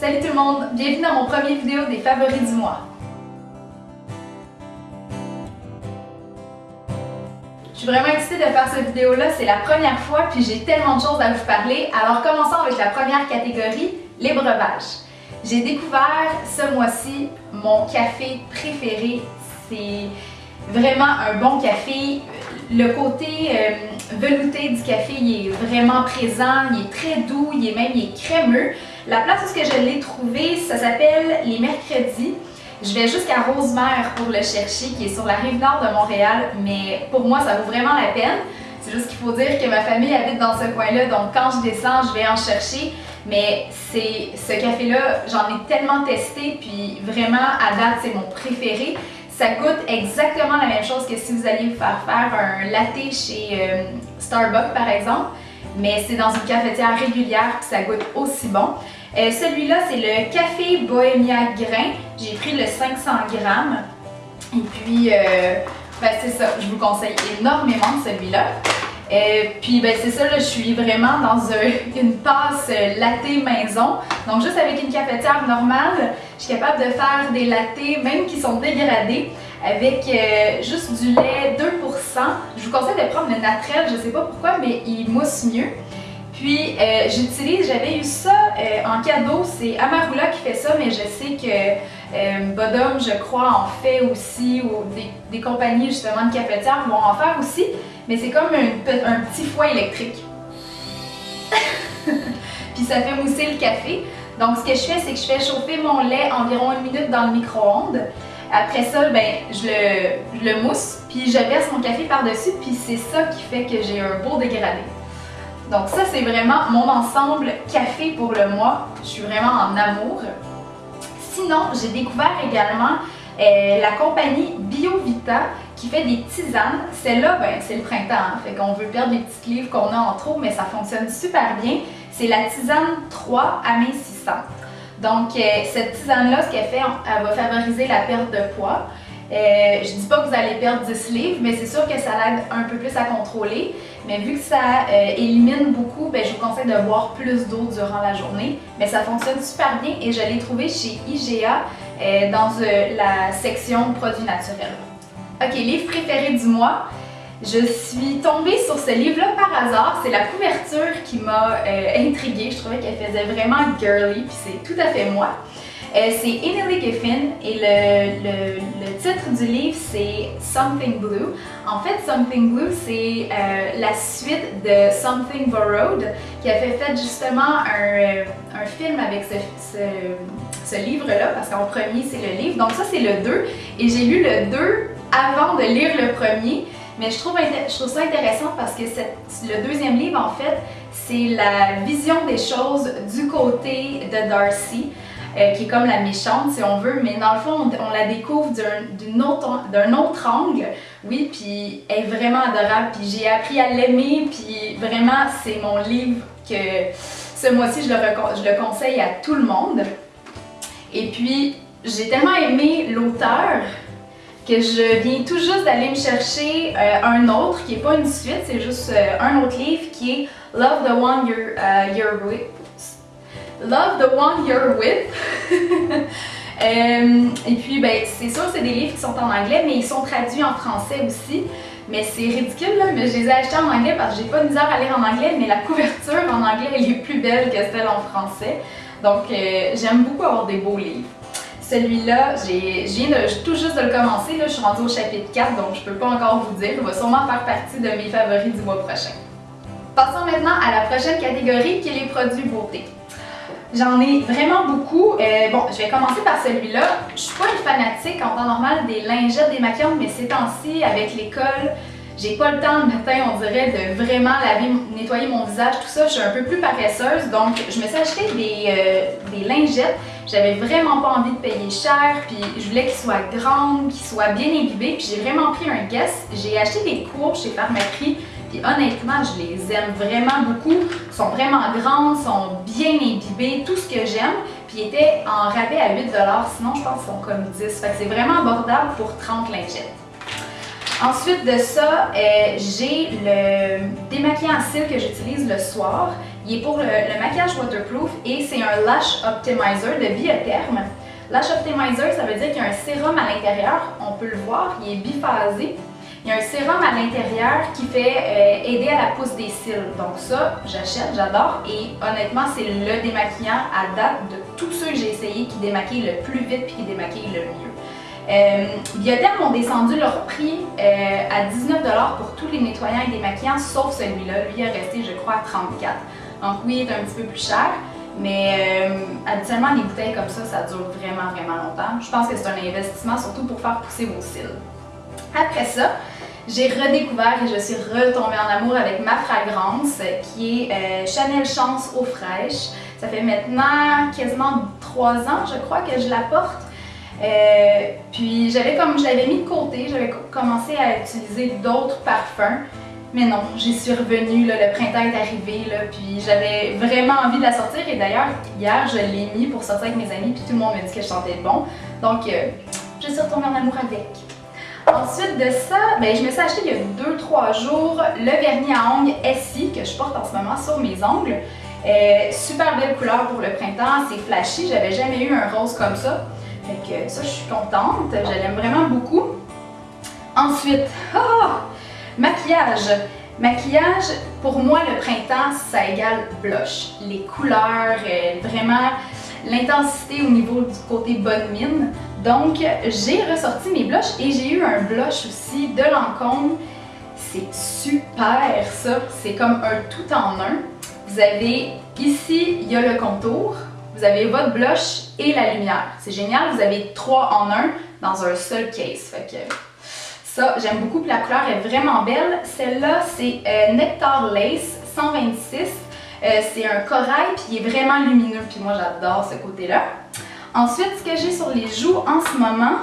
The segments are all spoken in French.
Salut tout le monde, bienvenue dans mon premier vidéo des favoris du mois. Je suis vraiment excitée de faire cette vidéo-là, c'est la première fois puis j'ai tellement de choses à vous parler. Alors commençons avec la première catégorie, les breuvages. J'ai découvert ce mois-ci mon café préféré, c'est vraiment un bon café. Le côté euh, velouté du café, il est vraiment présent, il est très doux, il est même il est crémeux. La place où je l'ai trouvé, ça s'appelle Les Mercredis. Je vais jusqu'à Rosemère pour le chercher, qui est sur la rive nord de Montréal, mais pour moi, ça vaut vraiment la peine. C'est juste qu'il faut dire que ma famille habite dans ce coin-là, donc quand je descends, je vais en chercher. Mais c'est ce café-là, j'en ai tellement testé, puis vraiment, à date, c'est mon préféré. Ça goûte exactement la même chose que si vous alliez vous faire faire un latte chez euh, Starbucks, par exemple, mais c'est dans une cafetière régulière, puis ça goûte aussi bon. Euh, celui-là, c'est le Café Bohemia Grain. J'ai pris le 500 grammes. Et puis, euh, ben, c'est ça, je vous conseille énormément celui-là. Euh, puis ben c'est ça, là, je suis vraiment dans une passe latte maison. Donc juste avec une cafetière normale, je suis capable de faire des lattés, même qui sont dégradés, avec juste du lait 2%. Je vous conseille de prendre le naturel, je sais pas pourquoi, mais il mousse mieux. Puis euh, j'utilise, j'avais eu ça euh, en cadeau, c'est Amarula qui fait ça, mais je sais que euh, Bodum, je crois, en fait aussi, ou des, compagnies justement de cafetières vont en faire aussi, mais c'est comme un, petit foie électrique. Puis ça fait mousser le café. Donc ce que je fais, c'est que je fais chauffer mon lait environ une minute dans le micro-ondes. Après ça, ben, je le, je le mousse, puis je verse mon café par-dessus, puis c'est ça qui fait que j'ai un beau dégradé. Donc ça, c'est vraiment mon ensemble café pour le mois. Je suis vraiment en amour. Sinon, j'ai découvert également euh, la compagnie BioVita qui fait des tisanes. Celle-là, ben, c'est le printemps, hein. fait qu'on veut perdre les petites livres qu'on a en trop, mais ça fonctionne super bien. C'est la tisane 3 amincissante. Donc, euh, cette tisane-là, ce qu'elle fait, elle va favoriser la perte de poids. Euh, je dis pas que vous allez perdre 10 livres, mais c'est sûr que ça l'aide un peu plus à contrôler. Mais vu que ça euh, élimine beaucoup, ben, je vous conseille de boire plus d'eau durant la journée. Mais ça fonctionne super bien et je l'ai trouvé chez IGA euh, dans la section produits naturels. Ok, livre préféré du mois. Je suis tombée sur ce livre-là par hasard. C'est la couverture qui m'a intriguée. Je trouvais qu'elle faisait vraiment girly, puis c'est tout à fait moi. Euh, c'est Emily Giffin et le, titre du livre c'est Something Blue. En fait, Something Blue c'est euh, la suite de Something Borrowed qui a fait, justement un, un film avec ce, livre-là parce qu'en premier c'est le livre. Donc ça c'est le 2 et j'ai lu le 2 avant de lire le premier. Mais trouve, je trouve ça intéressant parce que le deuxième livre, en fait, c'est la vision des choses du côté de Darcy. Euh, qui est comme la méchante si on veut, mais dans le fond, on, la découvre d'un autre, autre, angle, oui, puis elle est vraiment adorable, puis j'ai appris à l'aimer, puis vraiment, c'est mon livre que ce mois-ci, je, je, le conseille à tout le monde. Et puis, j'ai tellement aimé l'auteur que je viens tout juste d'aller me chercher euh, un autre, qui n'est pas une suite, c'est juste euh, un autre livre qui est Love the One You're, you're With Love the One You're With. Euh, et puis, ben, c'est sûr, c'est des livres qui sont en anglais, mais ils sont traduits en français aussi. Mais c'est ridicule, là, mais je les ai achetés en anglais parce que j'ai pas de misère à lire en anglais, mais la couverture en anglais, elle est plus belle que celle en français. Donc, euh, j'aime beaucoup avoir des beaux livres. Celui-là, je viens tout juste de le commencer, là, je suis rendue au chapitre 4, donc je peux pas encore vous dire. Il va sûrement faire partie de mes favoris du mois prochain. Passons maintenant à la prochaine catégorie qui est les produits beauté. J'en ai vraiment beaucoup. Euh, bon, je vais commencer par celui-là. Je suis pas une fanatique en temps normal des lingettes démaquillantes, mais ces temps-ci, avec l'école, j'ai pas le temps le matin, on dirait, de vraiment laver, nettoyer mon visage, tout ça. Je suis un peu plus paresseuse, donc je me suis acheté des, euh, des lingettes. J'avais vraiment pas envie de payer cher, puis je voulais qu'ils soient grandes, qu'ils soient bien imbibées, puis j'ai vraiment pris un guess. J'ai acheté des cours chez Pharmaprix puis honnêtement, je les aime vraiment beaucoup. Ils sont vraiment grandes, sont bien imbibées, tout ce que j'aime. Puis ils étaient en rabais à 8 sinon je pense qu'ils sont comme 10 Fait que c'est vraiment abordable pour 30 lingettes. Ensuite de ça, euh, j'ai le démaquillant à cils que j'utilise le soir. Il est pour le, maquillage waterproof et c'est un Lash Optimizer de Biotherm. Lash Optimizer, ça veut dire qu'il y a un sérum à l'intérieur, on peut le voir, il est biphasé. Il y a un sérum à l'intérieur qui fait euh, aider à la pousse des cils. Donc ça, j'achète, j'adore et honnêtement, c'est le démaquillant à date de tous ceux que j'ai essayé qui démaquillent le plus vite et qui démaquillent le mieux. Euh, ont descendu leur prix euh, à 19$ pour tous les nettoyants et démaquillants, sauf celui-là. Lui est resté, je crois, à 34$. Donc oui, il est un petit peu plus cher, mais euh, habituellement, les bouteilles comme ça, ça dure vraiment, vraiment longtemps. Je pense que c'est un investissement, surtout pour faire pousser vos cils. Après ça, j'ai redécouvert et je suis retombée en amour avec ma fragrance qui est euh, Chanel Chance eau fraîche. Ça fait maintenant quasiment 3 ans, je crois, que je la porte. Euh, puis j'avais comme je l'avais mis de côté, j'avais commencé à utiliser d'autres parfums. Mais non, j'y suis revenue, le printemps est arrivé, puis j'avais vraiment envie de la sortir. Et d'ailleurs, hier, je l'ai mis pour sortir avec mes amis, puis tout le monde me dit que je sentais bon. Donc, euh, je suis retombée en amour avec. Ensuite de ça, ben, je me suis acheté il y a 2-3 jours le vernis à ongles Essie que je porte en ce moment sur mes ongles. Euh, super belle couleur pour le printemps, c'est flashy, j'avais jamais eu un rose comme ça. Fait que ça, je suis contente, je l'aime vraiment beaucoup. Ensuite, oh, maquillage. Maquillage, pour moi, le printemps, ça égale blush. Les couleurs, euh, vraiment l'intensité au niveau du côté bonne mine. Donc, j'ai ressorti mes blushs et j'ai eu un blush aussi de Lancôme. C'est super ça, c'est comme un tout en un. Vous avez ici, il y a le contour, vous avez votre blush et la lumière. C'est génial, vous avez trois en un dans un seul case. Fait que ça, j'aime beaucoup, la couleur est vraiment belle. Celle-là, c'est euh, Nectar Lace 126. Euh, c'est un corail, puis il est vraiment lumineux, puis moi j'adore ce côté-là. Ensuite, ce que j'ai sur les joues en ce moment,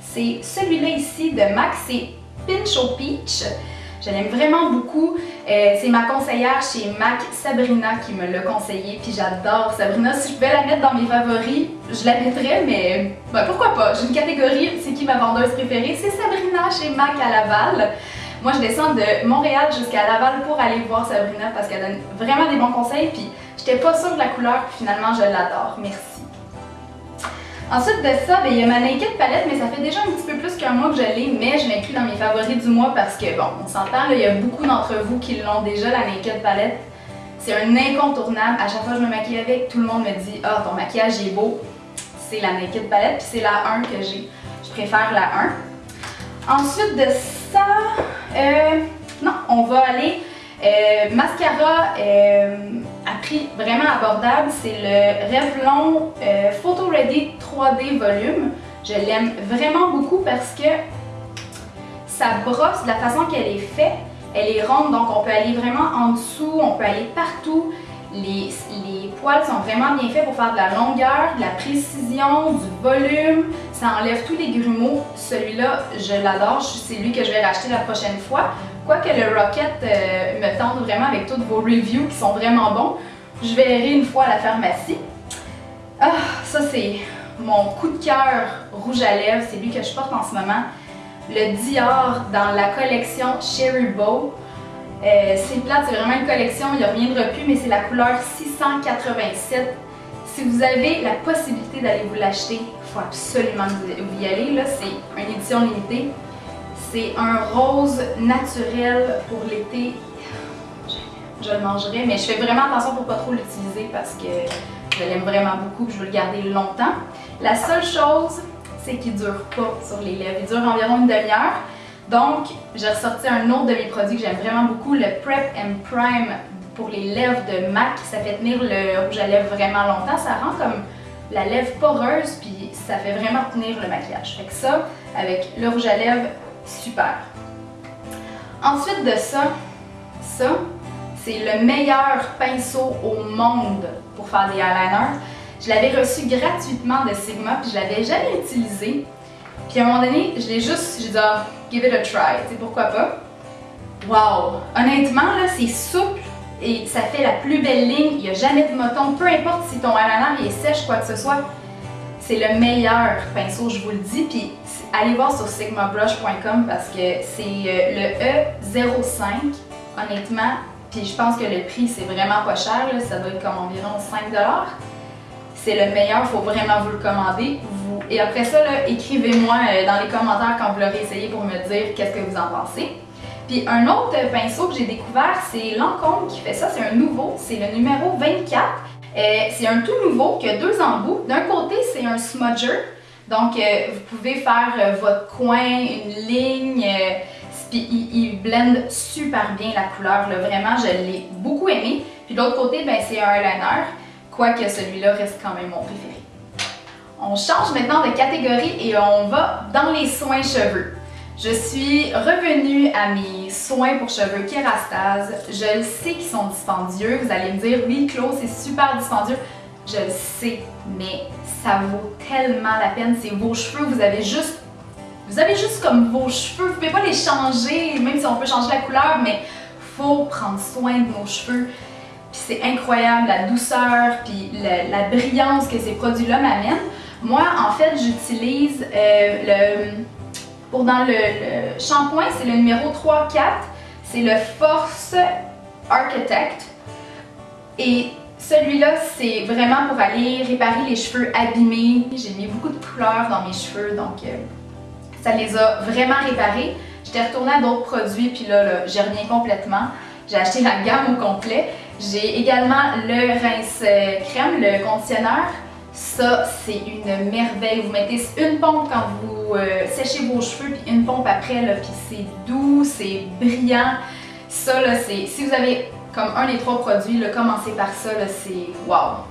c'est celui-là ici de MAC, c'est Pinch au Peach. Je l'aime vraiment beaucoup. Euh, c'est ma conseillère chez MAC, Sabrina, qui me l'a conseillé. Puis j'adore Sabrina. Si je pouvais la mettre dans mes favoris, je la mettrais, mais ben, pourquoi pas? J'ai une catégorie, c'est qui ma vendeuse préférée? C'est Sabrina chez MAC à Laval. Moi, je descends de Montréal jusqu'à Laval pour aller voir Sabrina parce qu'elle donne vraiment des bons conseils. Puis j'étais pas sûre de la couleur, puis finalement, je l'adore. Merci. Ensuite de ça, ben, il y a ma Naked palette, mais ça fait déjà un petit peu plus qu'un mois que je l'ai, mais je l'inclus dans mes favoris du mois parce que, bon, on s'entend, il y a beaucoup d'entre vous qui l'ont déjà, la Naked palette. C'est un incontournable. À chaque fois que je me maquille avec, tout le monde me dit « Ah, ton maquillage est beau. » C'est la Naked palette, puis c'est la 1 que j'ai. Je préfère la 1. Ensuite de ça, euh, non, on va aller euh, mascara euh, prix vraiment abordable, c'est le Revlon euh, Photo Ready 3D Volume. Je l'aime vraiment beaucoup parce que sa brosse, de la façon qu'elle est faite, elle est ronde, donc on peut aller vraiment en dessous, on peut aller partout. Les, poils sont vraiment bien faits pour faire de la longueur, de la précision, du volume. Ça enlève tous les grumeaux. Celui-là, je l'adore. C'est lui que je vais racheter la prochaine fois. Quoique le Rocket euh, me tente vraiment avec toutes vos reviews qui sont vraiment bons, je verrai une fois à la pharmacie. Ah, ça c'est mon coup de cœur rouge à lèvres, c'est lui que je porte en ce moment. Le Dior dans la collection Cherry Bow. Euh, c'est plate, c'est vraiment une collection, il n'y a rien de repu, mais c'est la couleur 687. Si vous avez la possibilité d'aller vous l'acheter, il faut absolument vous y aller. C'est une édition limitée. C'est un rose naturel pour l'été. Je le mangerai, mais je fais vraiment attention pour pas trop l'utiliser parce que je l'aime vraiment beaucoup et je veux le garder longtemps. La seule chose, c'est qu'il dure pas sur les lèvres. Il dure environ une demi-heure. Donc, j'ai ressorti un autre de mes produits que j'aime vraiment beaucoup, le Prep and Prime pour les lèvres de MAC. Ça fait tenir le rouge à lèvres vraiment longtemps. Ça rend comme la lèvre poreuse, puis ça fait vraiment tenir le maquillage. Fait que ça, avec le rouge à lèvres, super. Ensuite de ça, ça, c'est le meilleur pinceau au monde pour faire des eyeliners. Je l'avais reçu gratuitement de Sigma, puis je l'avais jamais utilisé. Puis à un moment donné, je l'ai juste, j'ai dit ah, give it a try, tu sais pourquoi pas? Wow! Honnêtement, là, c'est souple et ça fait la plus belle ligne. Il n'y a jamais de moton, peu importe si ton eyeliner est sèche, quoi que ce soit. C'est le meilleur pinceau, je vous le dis. Puis allez voir sur sigmabrush.com parce que c'est euh, le E05, honnêtement. Puis je pense que le prix, c'est vraiment pas cher, ça doit être comme environ 5$. C'est le meilleur, il faut vraiment vous le commander. Vous... Et après ça, écrivez-moi euh, dans les commentaires quand vous l'aurez essayé pour me dire qu'est-ce que vous en pensez. Puis un autre pinceau que j'ai découvert, c'est Lancôme qui fait ça, c'est un nouveau, c'est le numéro 24. Euh, c'est un tout nouveau qui a deux embouts. D'un côté, c'est un smudger, donc euh, vous pouvez faire votre coin, une ligne, puis blende super bien la couleur, vraiment, je l'ai beaucoup aimé. Puis de l'autre côté, ben, c'est un eyeliner, quoique celui-là reste quand même mon préféré. On change maintenant de catégorie et on va dans les soins cheveux. Je suis revenue à mes soins pour cheveux Kerastase. Je le sais qu'ils sont dispendieux. Vous allez me dire, oui, Claude, c'est super dispendieux. Je le sais, mais ça vaut tellement la peine. C'est vos cheveux, vous avez juste... Vous avez juste comme vos cheveux, vous pouvez pas les changer, même si on peut changer la couleur, mais faut prendre soin de nos cheveux. Puis c'est incroyable, la douceur, puis la, brillance que ces produits-là m'amènent. Moi, en fait, j'utilise euh, le pour dans le, shampoing, c'est le numéro 3-4. C'est le Force Architect. Et celui-là, c'est vraiment pour aller réparer les cheveux abîmés. J'ai mis beaucoup de couleurs dans mes cheveux, donc euh, ça les a vraiment réparés. J'étais retournée à d'autres produits, puis là, là j'ai reviens complètement. J'ai acheté la gamme au complet. J'ai également le rince euh, crème, le conditionneur. Ça, c'est une merveille. Vous mettez une pompe quand vous euh, séchez vos cheveux, puis une pompe après, là, puis c'est doux, c'est brillant. Ça, là, c'est... Si vous avez comme un des trois produits, là, commencez par ça, là, c'est wow!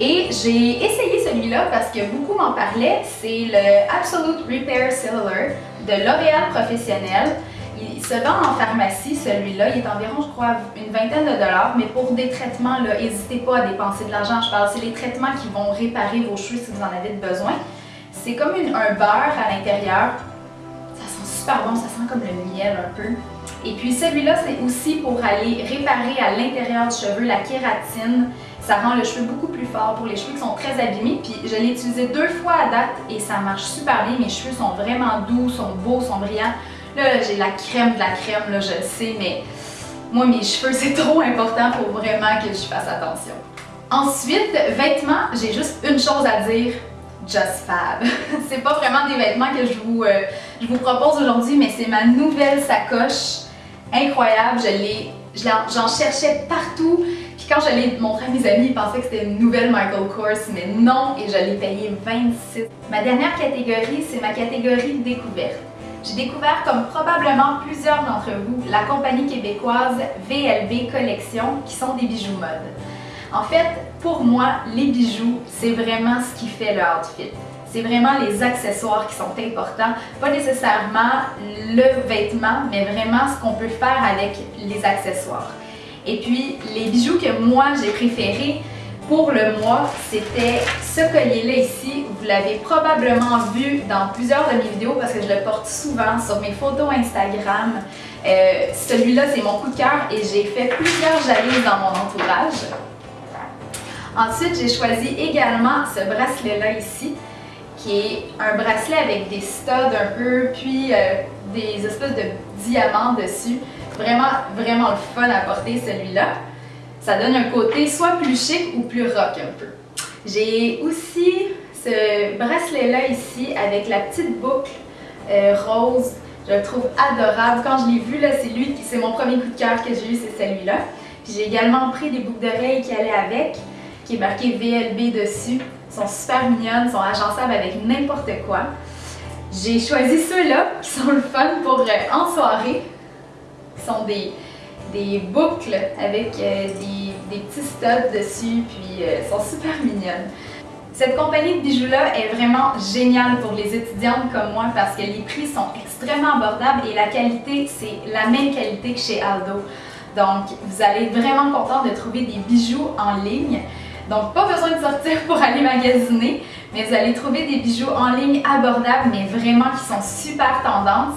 Et j'ai essayé celui-là parce que beaucoup m'en parlaient. C'est le Absolute Repair Cellular de L'Oréal Professionnel. Il se vend en pharmacie, celui-là. Il est environ, je crois, une vingtaine de dollars. Mais pour des traitements, n'hésitez pas à dépenser de l'argent. Je parle, c'est les traitements qui vont réparer vos cheveux si vous en avez besoin. C'est comme un beurre à l'intérieur. Ça sent super bon, ça sent comme le miel un peu. Et puis celui-là, c'est aussi pour aller réparer à l'intérieur du cheveu la kératine. Ça rend le cheveu beaucoup plus fort pour les cheveux qui sont très abîmés. Puis je l'ai utilisé deux fois à date et ça marche super bien. Mes cheveux sont vraiment doux, sont beaux, sont brillants. Là, j'ai la crème de la crème, là, je le sais, mais moi, mes cheveux, c'est trop important pour vraiment que je fasse attention. Ensuite, vêtements, j'ai juste une chose à dire, Just Fab. c'est pas vraiment des vêtements que je vous, euh, je vous propose aujourd'hui, mais c'est ma nouvelle sacoche. Incroyable, je l'ai, j'en cherchais partout. Quand je l'ai montré à mes amis, ils pensaient que c'était une nouvelle Michael Kors, mais non, et je l'ai payé 26. Ma dernière catégorie, c'est ma catégorie découverte. J'ai découvert, comme probablement plusieurs d'entre vous, la compagnie québécoise VLB Collection, qui sont des bijoux mode. En fait, pour moi, les bijoux, c'est vraiment ce qui fait le outfit. C'est vraiment les accessoires qui sont importants, pas nécessairement le vêtement, mais vraiment ce qu'on peut faire avec les accessoires. Et puis, les bijoux que moi j'ai préférés, pour le mois, c'était ce collier-là ici. Vous l'avez probablement vu dans plusieurs de mes vidéos parce que je le porte souvent sur mes photos Instagram. Euh, celui-là, c'est mon coup de cœur et j'ai fait plusieurs jalouses dans mon entourage. Ensuite, j'ai choisi également ce bracelet-là ici, qui est un bracelet avec des studs un peu, puis euh, des espèces de diamants dessus. Vraiment, vraiment le fun à porter celui-là ça donne un côté soit plus chic ou plus rock un peu. J'ai aussi ce bracelet-là ici avec la petite boucle euh, rose. Je le trouve adorable. Quand je l'ai vu, c'est lui, c'est mon premier coup de cœur que j'ai eu, c'est celui-là. j'ai également pris des boucles d'oreilles qui allaient avec, qui est marqué VLB dessus. Ils sont super mignonnes, sont agençables avec n'importe quoi. J'ai choisi ceux-là qui sont le fun pour euh, en soirée. Sont des, des boucles avec euh, des, petits studs dessus, puis euh, sont super mignonnes. Cette compagnie de bijoux-là est vraiment géniale pour les étudiantes comme moi parce que les prix sont extrêmement abordables et la qualité, c'est la même qualité que chez Aldo. Donc, vous allez être vraiment content de trouver des bijoux en ligne. Donc, pas besoin de sortir pour aller magasiner, mais vous allez trouver des bijoux en ligne abordables, mais vraiment qui sont super tendances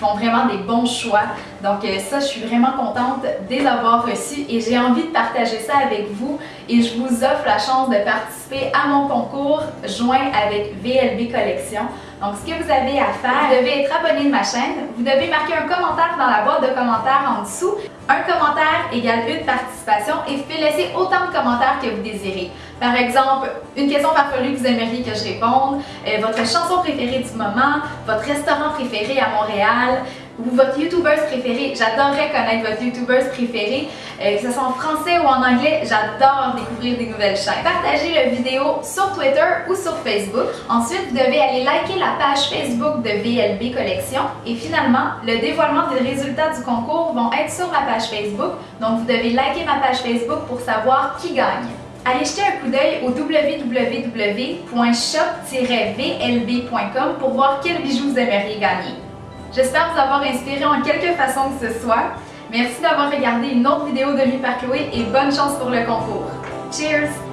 font vraiment des bons choix. Donc euh, ça, je suis vraiment contente de les avoir reçus et j'ai envie de partager ça avec vous et je vous offre la chance de participer à mon concours joint avec VLB Collection Donc, ce que vous avez à faire, vous devez être abonné de ma chaîne, vous devez marquer un commentaire dans la boîte de commentaires en dessous. Un commentaire égale une participation et vous pouvez laisser autant de commentaires que vous désirez. Par exemple, une question farfelue que vous aimeriez que je réponde, euh, votre chanson préférée du moment, votre restaurant préféré à Montréal, ou votre youtubeuse préférée. J'adorerais connaître votre youtubeuse préférée, euh, que ce soit en français ou en anglais. J'adore découvrir des nouvelles chaînes. Partagez la vidéo sur Twitter ou sur Facebook. Ensuite, vous devez aller liker la page Facebook de VLB Collection. Et finalement, le dévoilement des résultats du concours vont être sur ma page Facebook. Donc, vous devez liker ma page Facebook pour savoir qui gagne. Allez jeter un coup d'œil au www.shop-vlb.com pour voir quel bijou vous aimeriez gagner. J'espère vous avoir inspiré en quelque façon que ce soit. Merci d'avoir regardé une autre vidéo de lui par Chloé et bonne chance pour le concours. Cheers!